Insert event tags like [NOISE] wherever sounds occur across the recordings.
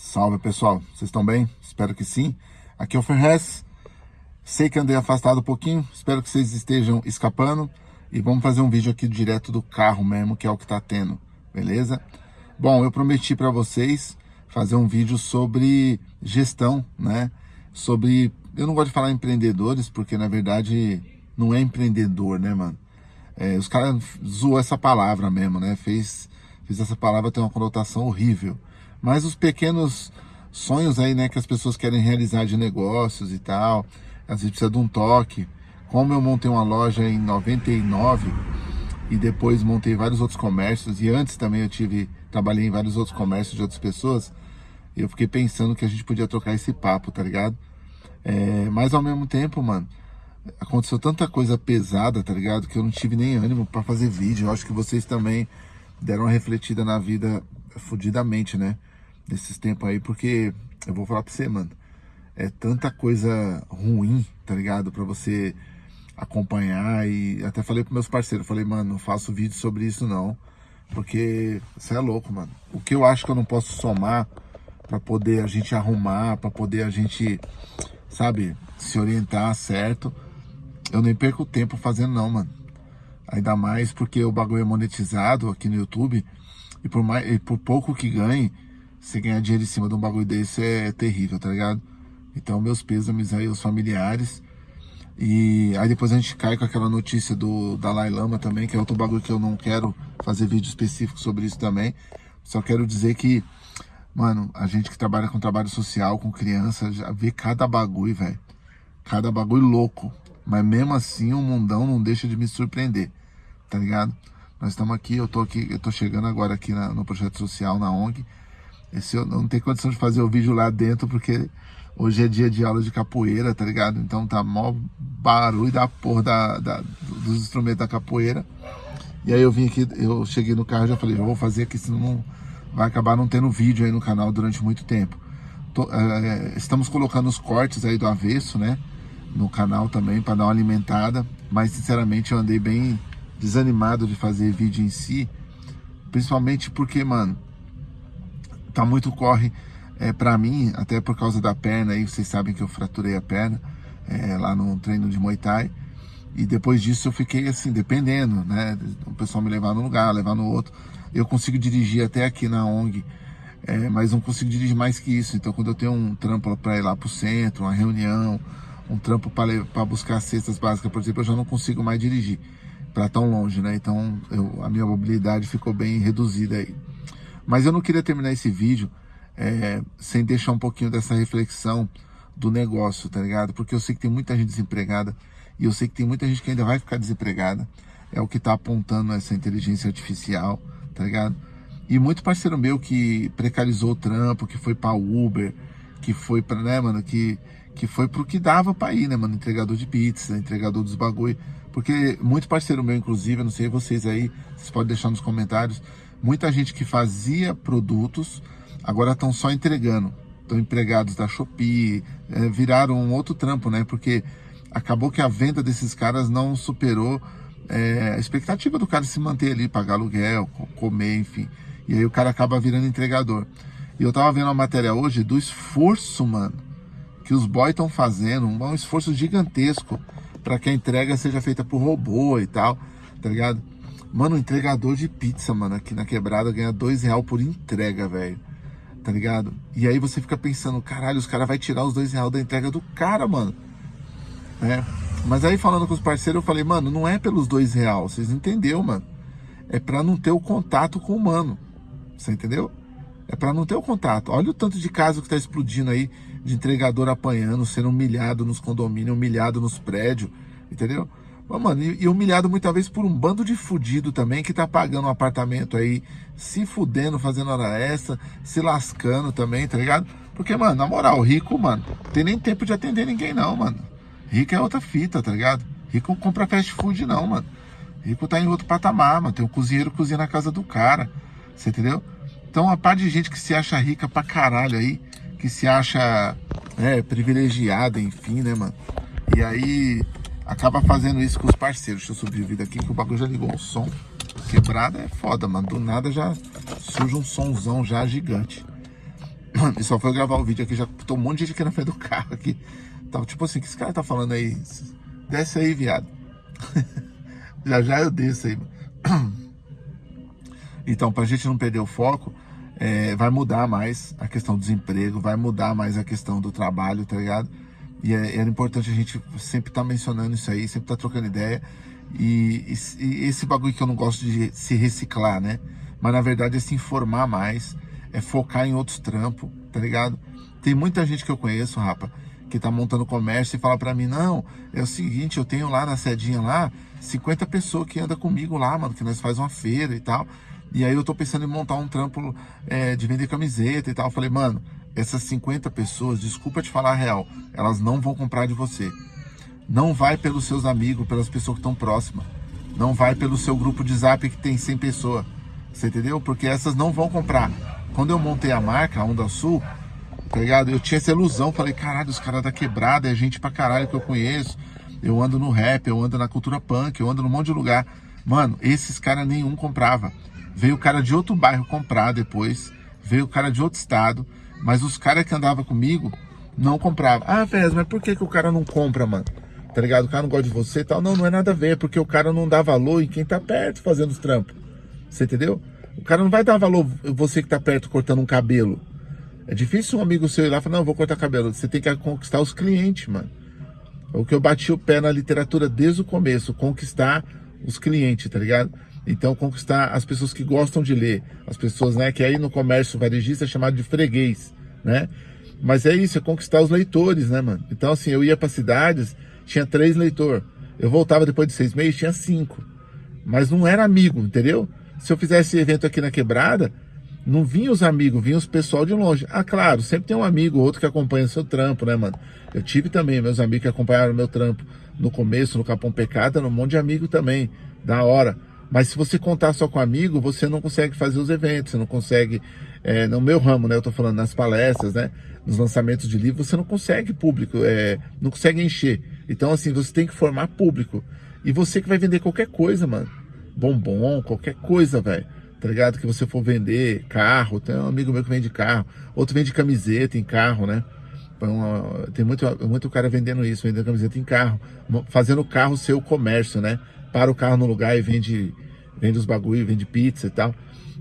Salve pessoal, vocês estão bem? Espero que sim. Aqui é o Ferrez. Sei que andei afastado um pouquinho, espero que vocês estejam escapando. E vamos fazer um vídeo aqui direto do carro mesmo, que é o que tá tendo, beleza? Bom, eu prometi para vocês fazer um vídeo sobre gestão, né? Sobre, eu não gosto de falar empreendedores, porque na verdade não é empreendedor, né, mano? É, os caras zoou essa palavra mesmo, né? Fez, fez essa palavra ter uma conotação horrível. Mas os pequenos sonhos aí, né, que as pessoas querem realizar de negócios e tal, às vezes precisa de um toque. Como eu montei uma loja em 99 e depois montei vários outros comércios e antes também eu tive trabalhei em vários outros comércios de outras pessoas, eu fiquei pensando que a gente podia trocar esse papo, tá ligado? É, mas ao mesmo tempo, mano, aconteceu tanta coisa pesada, tá ligado? Que eu não tive nem ânimo para fazer vídeo. Eu acho que vocês também deram uma refletida na vida fudidamente, né? Nesses tempos aí, porque eu vou falar pra você, mano, é tanta coisa ruim, tá ligado? Pra você acompanhar e até falei pros meus parceiros, falei, mano, não faço vídeo sobre isso não, porque você é louco, mano. O que eu acho que eu não posso somar para poder a gente arrumar, para poder a gente, sabe, se orientar certo, eu nem perco tempo fazendo não, mano. Ainda mais porque o bagulho é monetizado aqui no YouTube e por, mais, e por pouco que ganhe, você ganhar dinheiro em cima de um bagulho desse é terrível, tá ligado? Então, meus pêsames aí aos familiares. E aí depois a gente cai com aquela notícia do Dalai Lama também, que é outro bagulho que eu não quero fazer vídeo específico sobre isso também. Só quero dizer que, mano, a gente que trabalha com trabalho social, com criança, já vê cada bagulho, velho. Cada bagulho louco. Mas mesmo assim o mundão não deixa de me surpreender, tá ligado? Nós estamos aqui, eu tô aqui, eu tô chegando agora aqui na, no projeto social, na ONG. Esse eu não tenho condição de fazer o vídeo lá dentro, porque hoje é dia de aula de capoeira, tá ligado? Então tá mó barulho da porra da, da, dos instrumentos da capoeira. E aí eu vim aqui, eu cheguei no carro e já falei, eu vou fazer aqui, senão não, vai acabar não tendo vídeo aí no canal durante muito tempo. Tô, é, estamos colocando os cortes aí do avesso, né? No canal também, para dar uma alimentada. Mas sinceramente eu andei bem desanimado de fazer vídeo em si. Principalmente porque, mano, tá muito corre é, para mim, até por causa da perna aí, vocês sabem que eu fraturei a perna é, lá no treino de Muay Thai. E depois disso eu fiquei assim, dependendo, né? O pessoal me levar num lugar, levar no outro. Eu consigo dirigir até aqui na ONG, é, mas não consigo dirigir mais que isso. Então quando eu tenho um trampo para ir lá pro centro, uma reunião, um trampo para buscar cestas básicas, por exemplo, eu já não consigo mais dirigir para tão longe, né? Então eu, a minha mobilidade ficou bem reduzida aí. Mas eu não queria terminar esse vídeo é, sem deixar um pouquinho dessa reflexão do negócio, tá ligado? Porque eu sei que tem muita gente desempregada e eu sei que tem muita gente que ainda vai ficar desempregada. É o que está apontando essa inteligência artificial, tá ligado? E muito parceiro meu que precarizou o trampo, que foi para Uber, que foi para, né, mano, que, que foi pro que dava para ir, né, mano? Entregador de pizza, entregador dos bagulho. Porque muito parceiro meu, inclusive, não sei vocês aí, vocês podem deixar nos comentários, Muita gente que fazia produtos agora estão só entregando. Estão empregados da Shopee, é, viraram um outro trampo, né? Porque acabou que a venda desses caras não superou é, a expectativa do cara se manter ali, pagar aluguel, comer, enfim. E aí o cara acaba virando entregador. E eu tava vendo uma matéria hoje do esforço, mano, que os boys estão fazendo, um esforço gigantesco para que a entrega seja feita por robô e tal, tá ligado? Mano, entregador de pizza, mano, aqui na quebrada ganha dois real por entrega, velho. Tá ligado? E aí você fica pensando, caralho, os caras vão tirar os dois real da entrega do cara, mano. É. Mas aí falando com os parceiros, eu falei, mano, não é pelos dois real, vocês entenderam, mano. É pra não ter o contato com o humano. Você entendeu? É pra não ter o contato. Olha o tanto de caso que tá explodindo aí de entregador apanhando, sendo humilhado nos condomínios, humilhado nos prédios, entendeu? Mas, mano, e, humilhado muitas vezes por um bando de fudido também que tá pagando um apartamento aí, se fudendo, fazendo hora extra, se lascando também, tá ligado? Porque, mano, na moral, rico, mano, tem nem tempo de atender ninguém não, mano. Rico é outra fita, tá ligado? Rico não compra fast food não, mano. Rico tá em outro patamar, mano. Tem um cozinheiro cozinha na casa do cara, você entendeu? Então, a parte de gente que se acha rica pra caralho aí, que se acha é, privilegiada, enfim, né, mano? E aí acaba fazendo isso com os parceiros. Deixa eu subir o vídeo aqui que o bagulho já ligou o som. Quebrada é foda, mano. Do nada já surge um sonzão já gigante. E só foi gravar o vídeo aqui, já tô um monte de gente aqui na frente do carro aqui. Tava tipo assim, o que esse cara tá falando aí? Desce aí, viado. [LAUGHS] já já eu desço aí. [CLEARS THROAT] Então, pra gente não perder o foco, é, vai mudar mais a questão do desemprego, vai mudar mais a questão do trabalho, tá ligado? E é, era importante a gente sempre estar tá mencionando isso aí, sempre estar tá trocando ideia. E, e, e, esse bagulho que eu não gosto de se reciclar, né? Mas na verdade é se informar mais, é focar em outros trampos, tá ligado? Tem muita gente que eu conheço, rapa, que tá montando comércio e fala para mim, não, é o seguinte, eu tenho lá na sedinha lá 50 pessoas que andam comigo lá, mano, que nós faz uma feira e tal. E aí eu tô pensando em montar um trampo é, de vender camiseta e tal. Eu falei, mano, essas 50 pessoas, desculpa te falar a real, elas não vão comprar de você. Não vai pelos seus amigos, pelas pessoas que estão próximas. Não vai pelo seu grupo de zap que tem 100 pessoas. Você entendeu? Porque essas não vão comprar. Quando eu montei a marca, a Onda Sul, tá ligado? Eu tinha essa ilusão. Falei, caralho, os caras da quebrada, é gente pra caralho que eu conheço. Eu ando no rap, eu ando na cultura punk, eu ando num monte de lugar. Mano, esses caras nenhum comprava. Veio o cara de outro bairro comprar depois. Veio o cara de outro estado. Mas os caras que andavam comigo não compravam. Ah, Fez, mas por que, que o cara não compra, mano? Tá ligado? O cara não gosta de você e tal. Não, não é nada a ver, porque o cara não dá valor em quem tá perto fazendo os trampos. Você entendeu? O cara não vai dar valor você que tá perto cortando um cabelo. É difícil um amigo seu ir lá e falar, não, vou cortar cabelo. Você tem que conquistar os clientes, mano. É o que eu bati o pé na literatura desde o começo, conquistar os clientes, tá ligado? Então, conquistar as pessoas que gostam de ler, as pessoas, né, que aí no comércio varejista é chamado de freguês, né? Mas é isso, é conquistar os leitores, né, mano? Então, assim, eu ia para cidades, tinha três leitores. Eu voltava depois de seis meses, tinha cinco. Mas não era amigo, entendeu? Se eu fizesse evento aqui na quebrada, não vinha os amigos, vinha os pessoal de longe. Ah, claro, sempre tem um amigo ou outro que acompanha o seu trampo, né, mano? Eu tive também meus amigos que acompanharam o meu trampo no começo, no Capão Pecado, um monte de amigo também, da hora. Mas se você contar só com amigo, você não consegue fazer os eventos, você não consegue, é, no meu ramo, né? Eu tô falando nas palestras, né? Nos lançamentos de livro, você não consegue público, é, não consegue encher. Então, assim, você tem que formar público. E você que vai vender qualquer coisa, mano. Bombom, qualquer coisa, velho. Tá ligado? Que você for vender carro, tem um amigo meu que vende carro, outro vende camiseta em carro, né? Então, tem muito, muito cara vendendo isso, vendendo camiseta em carro, fazendo o carro ser o comércio, né? Para o carro no lugar e vende, vende os bagulho, vende pizza e tal.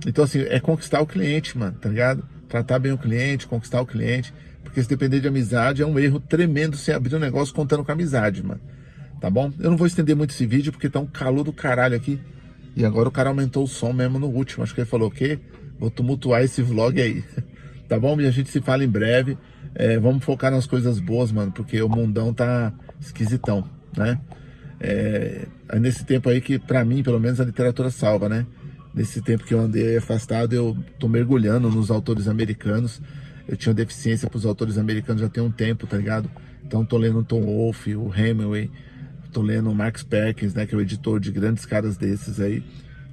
Então, assim, é conquistar o cliente, mano, tá ligado? Tratar bem o cliente, conquistar o cliente. Porque se depender de amizade, é um erro tremendo você abrir um negócio contando com amizade, mano. Tá bom? Eu não vou estender muito esse vídeo, porque tá um calor do caralho aqui. E agora o cara aumentou o som mesmo no último. Acho que ele falou o quê? Vou tumultuar esse vlog aí. [LAUGHS] tá bom? E a gente se fala em breve. É, vamos focar nas coisas boas, mano, porque o mundão tá esquisitão, né? É, é, nesse tempo aí que, para mim, pelo menos, a literatura salva, né? Nesse tempo que eu andei afastado, eu tô mergulhando nos autores americanos. Eu tinha deficiência para os autores americanos já tem um tempo, tá ligado? Então tô lendo o Tom Wolfe, o Hemingway, tô lendo o Max Perkins, né? Que é o editor de grandes caras desses aí,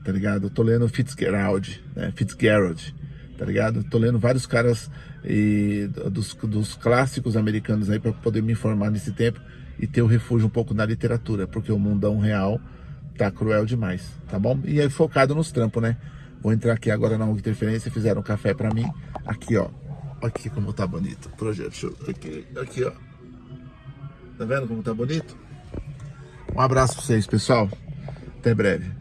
tá ligado? tô lendo Fitzgerald, né? Fitzgerald, tá ligado? Tô lendo vários caras e, dos, dos clássicos americanos aí para poder me informar nesse tempo e ter o refúgio um pouco na literatura, porque o mundão real tá cruel demais, tá bom? E aí focado nos trampos, né? Vou entrar aqui agora na Interferência, fizeram um café pra mim. Aqui, ó. Aqui como tá bonito. Projeto Aqui, aqui, ó. Tá vendo como tá bonito? Um abraço pra vocês, pessoal. Até breve.